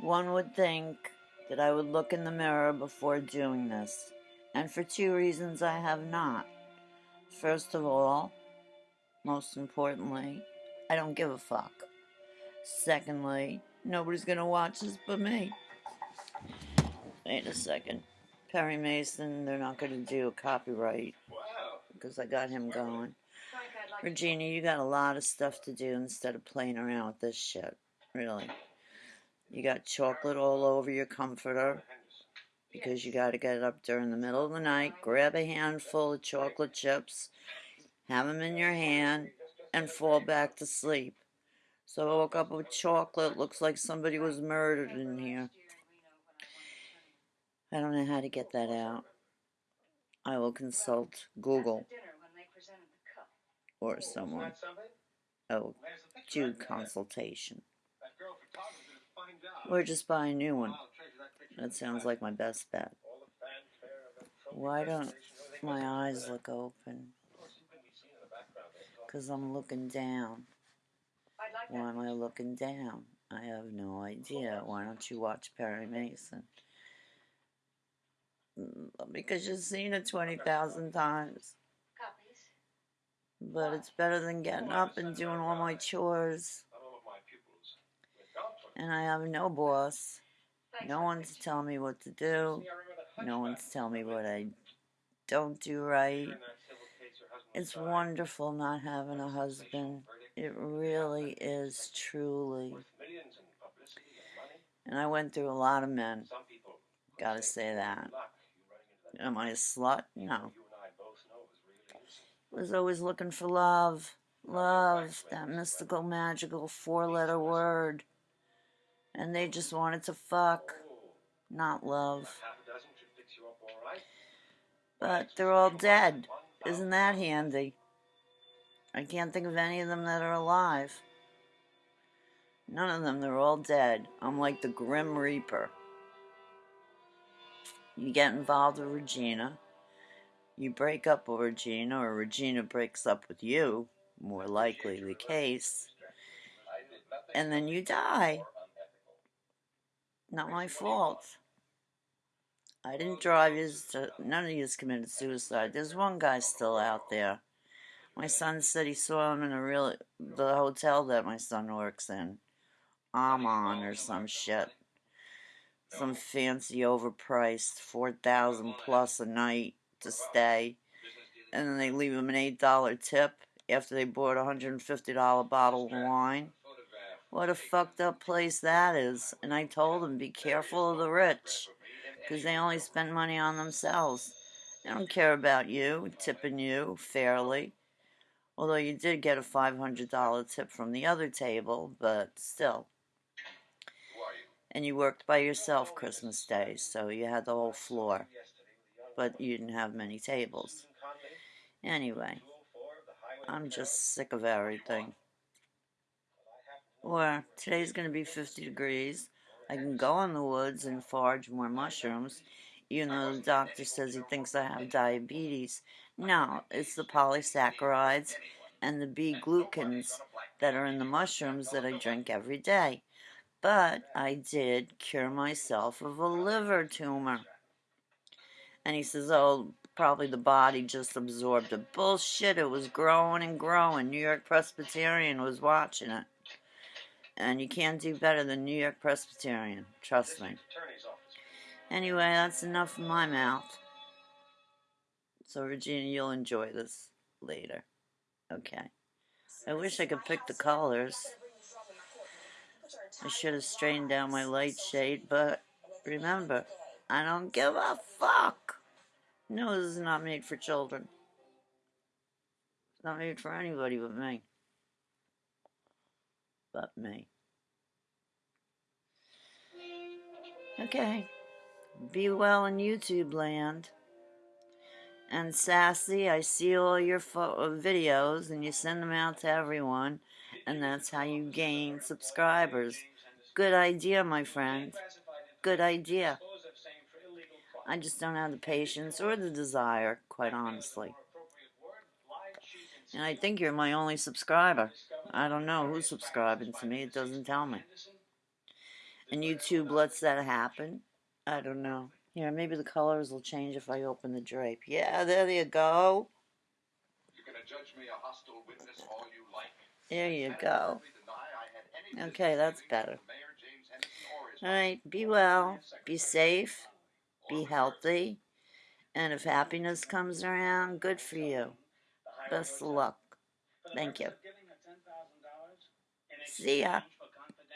One would think that I would look in the mirror before doing this, and for two reasons I have not. First of all, most importantly, I don't give a fuck. Secondly, nobody's gonna watch this but me. Wait a second. Perry Mason, they're not gonna do a copyright because I got him going. Regina, you got a lot of stuff to do instead of playing around with this shit. Really. You got chocolate all over your comforter because you got to get up during the middle of the night, grab a handful of chocolate chips, have them in your hand, and fall back to sleep. So I woke up with chocolate. Looks like somebody was murdered in here. I don't know how to get that out. I will consult Google or someone. Oh, do consultation. Or just buy a new one. That sounds like my best bet. Why don't my eyes look open? Because I'm looking down. Why am I looking down? I have no idea. Why don't you watch Perry Mason? Mm, because you've seen it 20,000 times. But it's better than getting up and doing all my chores. And I have no boss. No one to tell me what to do. No one to tell me what I don't do right. It's wonderful not having a husband. It really is, truly. And I went through a lot of men. Gotta say that. Am I a slut? No. Was always looking for love. Love, that mystical, magical four letter word. And they just wanted to fuck, not love. But they're all dead. Isn't that handy? I can't think of any of them that are alive. None of them, they're all dead. I'm like the Grim Reaper. You get involved with Regina. You break up with Regina, or Regina breaks up with you, more likely the case. And then you die. Not my fault. I didn't drive you uh, to, none of you committed suicide. There's one guy still out there. My son said he saw him in a real, the hotel that my son works in. Aman or some shit. Some fancy overpriced, 4000 plus a night to stay. And then they leave him an $8 tip after they bought a $150 bottle of wine. What a fucked up place that is. And I told him, be careful of the rich because they only spend money on themselves. They don't care about you, tipping you fairly. Although you did get a $500 tip from the other table, but still. And you worked by yourself Christmas Day, so you had the whole floor. But you didn't have many tables. Anyway, I'm just sick of everything. Or today's going to be 50 degrees. I can go in the woods and forage more mushrooms, even though the doctor says he thinks I have diabetes. No, it's the polysaccharides and the B-glucans that are in the mushrooms that I drink every day. But I did cure myself of a liver tumor. And he says, oh, probably the body just absorbed it. Bullshit, it was growing and growing. New York Presbyterian was watching it. And you can't do better than New York Presbyterian. Trust me. Anyway, that's enough of my mouth. So, Regina, you'll enjoy this later. Okay. I wish I could pick the colors. I should have straightened down my light shade, but remember, I don't give a fuck. No, this is not made for children. It's not made for anybody but me but me. Okay. Be well in YouTube land. And Sassy, I see all your uh, videos and you send them out to everyone. And that's how you gain subscribers. Good idea, my friend. Good idea. I just don't have the patience or the desire, quite honestly. And I think you're my only subscriber. I don't know who's subscribing to me. It doesn't tell me. And YouTube lets that happen. I don't know. Here, maybe the colors will change if I open the drape. Yeah, there you go. You can judge me a hostile witness all you like. There you go. Okay, that's better. All right, be well, be safe, be healthy, and if happiness comes around, good for you. Best of luck. Thank you. See ya.